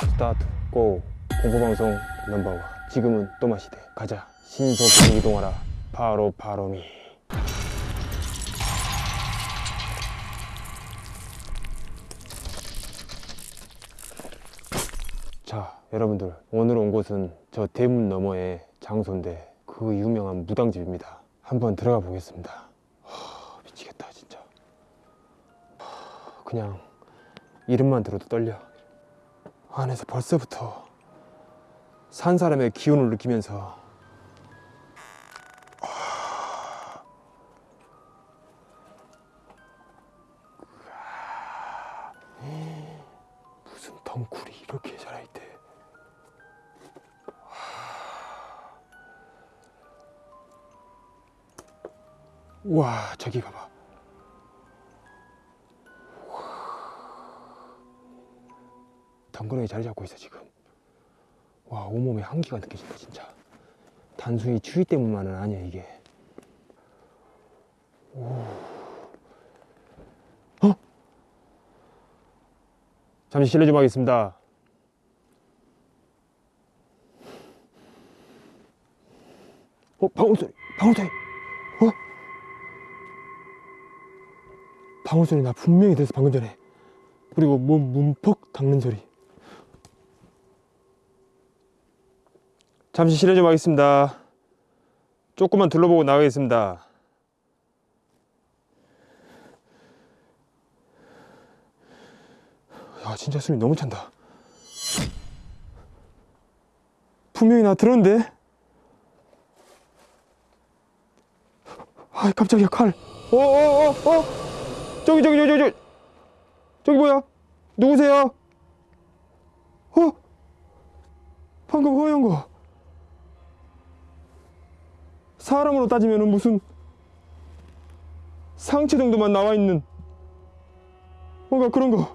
스타트 고 공포방송 넘버원. 지금은 또마시대. 가자. 신속히 이동하라. 바로 바로미. 자 여러분들. 오늘 온 곳은 저 대문 너머의 장소인데 그 유명한 무당집입니다. 한번 들어가 보겠습니다. 하, 미치겠다 진짜. 하, 그냥 이름만 들어도 떨려 안에서 벌써부터 산 사람의 기운을 느끼면서 무슨 덩굴이 이렇게 자라있대. 와 저기 가봐 덩그러니 자리 잡고 있어 지금. 와 온몸에 한기가 느껴진다 진짜. 단순히 추위 때문만은 아니야 이게. 오. 어? 잠시 실례 좀 하겠습니다. 어 방울소리 방울소리. 어? 방울소리 나 분명히 들었어 방금 전에. 그리고 몸 문퍽 닦는 소리 잠시 실례 좀 하겠습니다. 조금만 둘러보고 나가겠습니다. 야, 진짜 숨이 너무 찬다. 분명히 나 들었는데? 아, 깜짝이야, 칼. 어, 어, 어, 어! 저기, 저기, 저기, 저기! 저기 뭐야? 누구세요? 어? 방금 허연 거. 사람으로 따지면 무슨 상체 정도만 나와 있는 뭔가 그런 거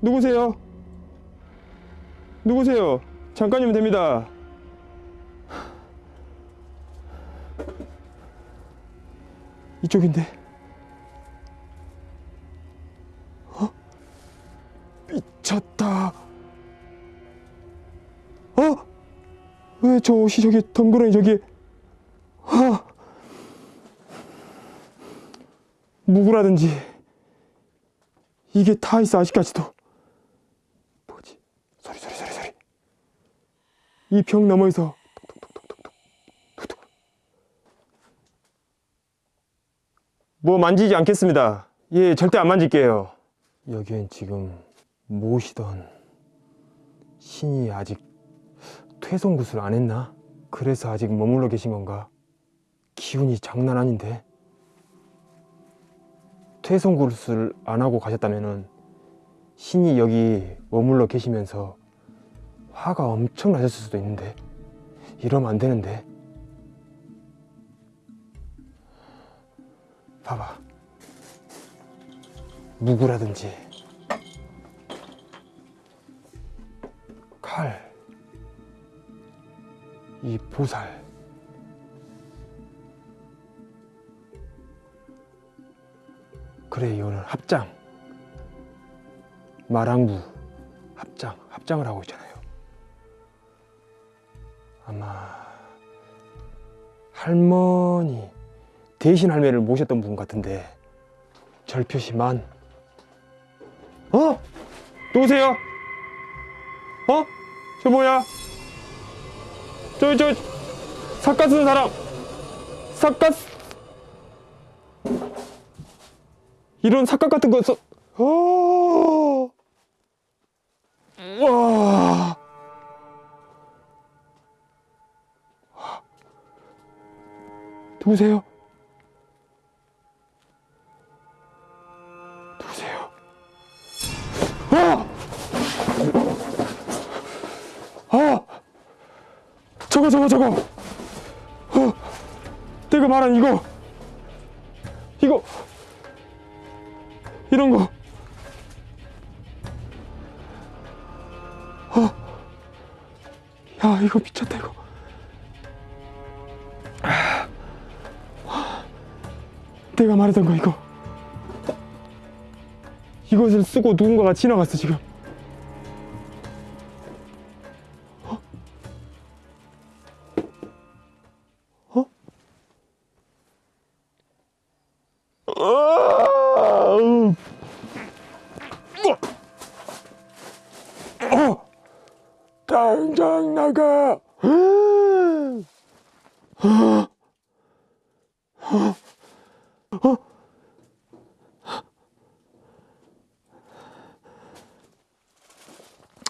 누구세요? 누구세요? 잠깐이면 됩니다. 이쪽인데. 어? 미쳤다. 어? 왜 저 옷이 저기 덩그러니 저기 하, 무구라든지 이게 다 있어 아직까지도. 뭐지? 소리 소리 소리 소리. 이벽 너머에서 뭐 만지지 않겠습니다. 예 절대 안 만질게요. 여기엔 지금 모시던 신이 아직 퇴송 구슬 안 했나? 그래서 아직 머물러 계신 건가? 기운이 장난 아닌데? 퇴송 구슬 안 하고 가셨다면은 신이 여기 머물러 계시면서 화가 엄청 나셨을 수도 있는데 이러면 안 되는데. 봐봐. 무구라든지. 칼. 이 보살 이거는 합장 마랑부 합장 합장을 하고 있잖아요 아마 할머니 대신 할매를 모셨던 분 같은데 절표시만 어? 누구세요? 어? 저 뭐야? 저저 삭가 쓰는 사람 삭가 쓰... 이런 삭각 같은 거 써... 어... 와... 누구세요? 누구세요? 아! 아! 저거 저거 저거 어! 내가 말한 이거 이거 이런 거. 어. 야, 이거 미쳤다, 이거. 내가 말했던 거, 이거. 이것을 쓰고 누군가가 지나갔어, 지금.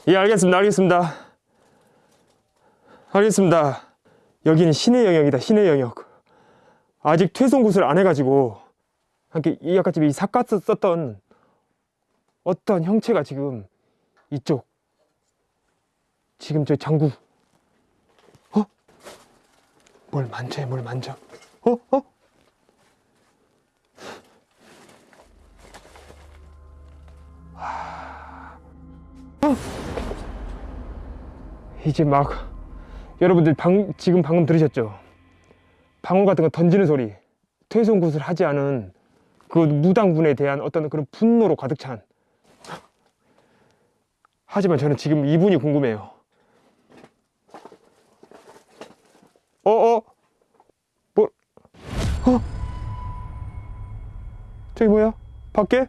예, 알겠습니다. 알겠습니다. 알겠습니다. 여기는 신의 영역이다. 신의 영역. 아직 퇴송 구슬 안 해가지고 이렇게 이 아까 이 삿갓 썼던 어떤 형체가 지금 이쪽 지금 저 장구 어? 뭘 만져 뭘 만져 어? 어? 이제 막 여러분들 방, 지금 방금 들으셨죠? 방울 같은 거 던지는 소리 퇴송굿을 하지 않은 그 무당분에 대한 어떤 그런 분노로 가득 찬. 하지만 저는 지금 이분이 궁금해요. 어어? 뭐 어? 저기 뭐야? 밖에?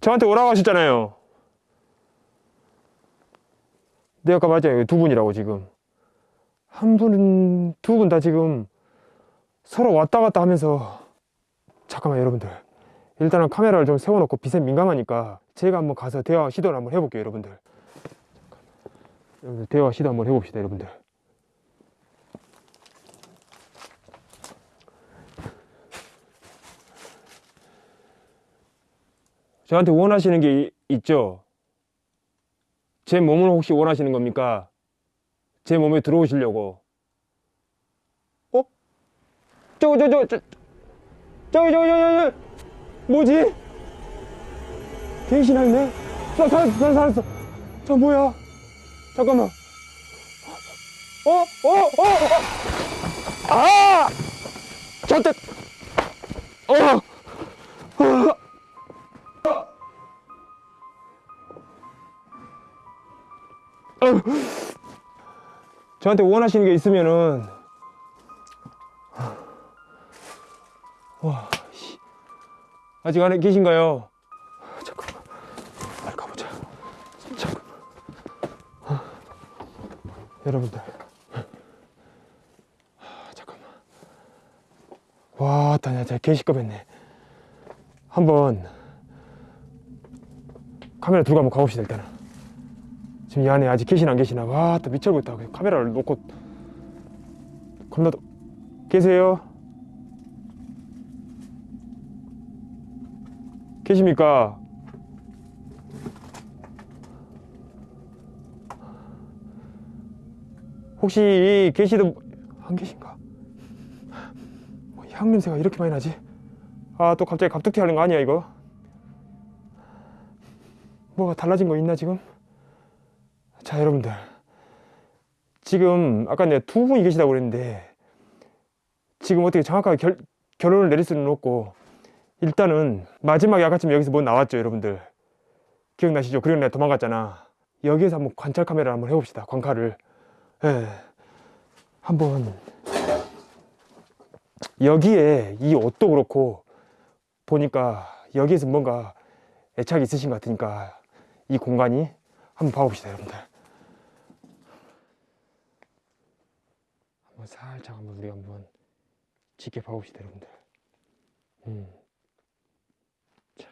저한테 오라고 하셨잖아요 네 아까 맞아요. 두 분이라고 지금. 한 분은 두 분 다 지금 서로 왔다 갔다 하면서 잠깐만 여러분들. 일단은 카메라를 좀 세워놓고 빛에 민감하니까 제가 한번 가서 대화 시도를 한번 해볼게요 여러분들. 여러분들 대화 시도 한번 해봅시다 여러분들. 저한테 원하시는 게 이- 있죠 제 몸을 혹시 원하시는 겁니까 제 몸에 들어오시려고 어? 저거 저거 저거 저, 저기 저기 저기 저기 뭐지? 있네? 나 살았어 나 살았어 저 뭐야 잠깐만 어? 어? 어? 어? 아! 저때 어! 어! 저한테 원하시는 게 있으면은. 와 씨. 아직 안에 계신가요? 잠깐만. 빨리 가보자. 잠깐만. 아, 여러분들. 아, 잠깐만. 와 다냐 제가 개시급 했네. 한번 카메라 들고 한번 가봅시다 일단은 지금 이 안에 아직 계시나 안 계시나 와 또 미쳐보겠다 그냥 카메라를 놓고 겁나 더- 계세요? 계십니까? 혹시 계시던 안 계신가? 뭐 향 냄새가 이렇게 많이 나지? 아 또 갑자기 갑툭튀 하는 거 아니야 이거? 뭐가 달라진 거 있나 지금? 자 여러분들. 지금 아까 내가 두 분이 계시다고 그랬는데 지금 어떻게 정확하게 결, 결론을 내릴 수는 없고 일단은 마지막에 아까쯤 여기서 뭐 나왔죠 여러분들? 기억나시죠? 그리고 내가 도망갔잖아. 여기에서 한번 관찰 카메라를 한번 해봅시다 광칼을 예. 한번. 여기에 이 옷도 그렇고 보니까 여기에서 뭔가 애착이 있으신 것 같으니까 이 공간이 한번 봐봅시다 여러분들 한번 살짝 한번 우리 한번 짙게 봐봅시다 여러분들 음. 자.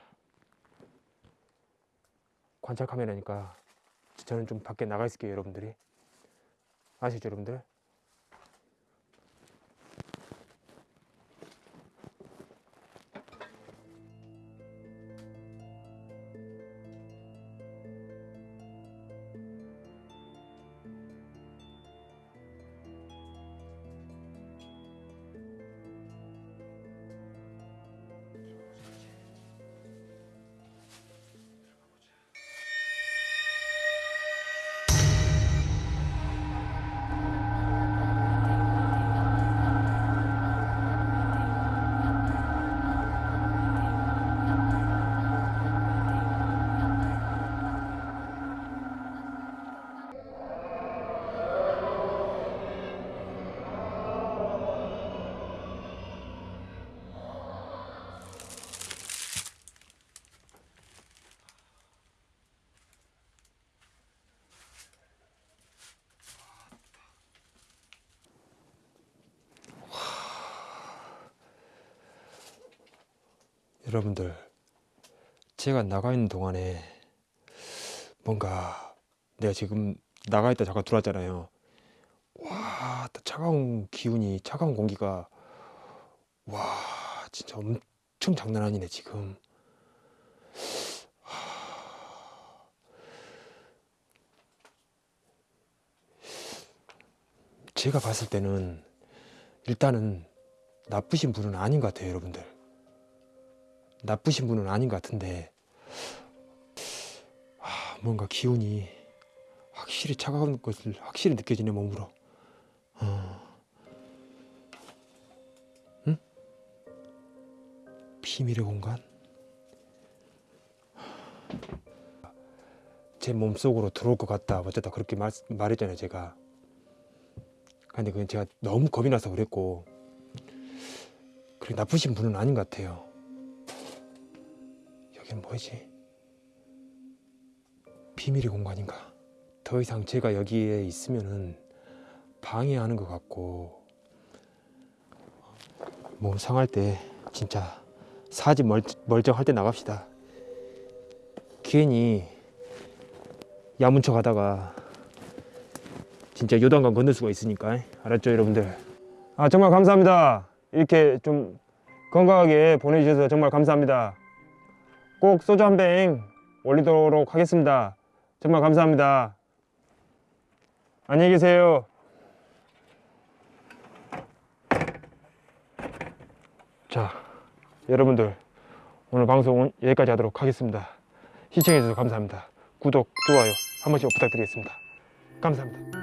관찰 카메라니까 저는 좀 밖에 나가 있을게요 여러분들이 아시죠 여러분들 여러분들 제가 나가 있는 동안에 뭔가 내가 지금 나가 있다 잠깐 들어왔잖아요. 와, 또 차가운 기운이 차가운 공기가 와 진짜 엄청 장난 아니네 지금. 하, 제가 봤을 때는 일단은 나쁘신 분은 아닌 것 같아요, 여러분들. 나쁘신 분은 아닌 것 같은데 아, 뭔가 기운이 확실히 차가운 것을 확실히 느껴지네 몸으로. 어. 응? 비밀의 공간? 제 몸속으로 들어올 것 같다. 어쨌다 그렇게 말, 말했잖아요, 제가. 근데 그건 제가 너무 겁이 나서 그랬고 그렇게 나쁘신 분은 아닌 것 같아요. 여기는 뭐지? 비밀의 공간인가? 더 이상 제가 여기에 있으면은 방해하는 것 같고 몸 상할 때 진짜 사지 멀, 멀쩡할 때 나갑시다. 괜히 야문 척 하다가 진짜 요단강 건널 수가 있으니까 알았죠 여러분들 아 정말 감사합니다 이렇게 좀 건강하게 보내주셔서 정말 감사합니다 꼭 소주 한 병 올리도록 하겠습니다. 정말 감사합니다. 안녕히 계세요. 자 여러분들 오늘 방송은 여기까지 하도록 하겠습니다. 시청해 주셔서 감사합니다. 구독 좋아요 한 번씩 부탁드리겠습니다. 감사합니다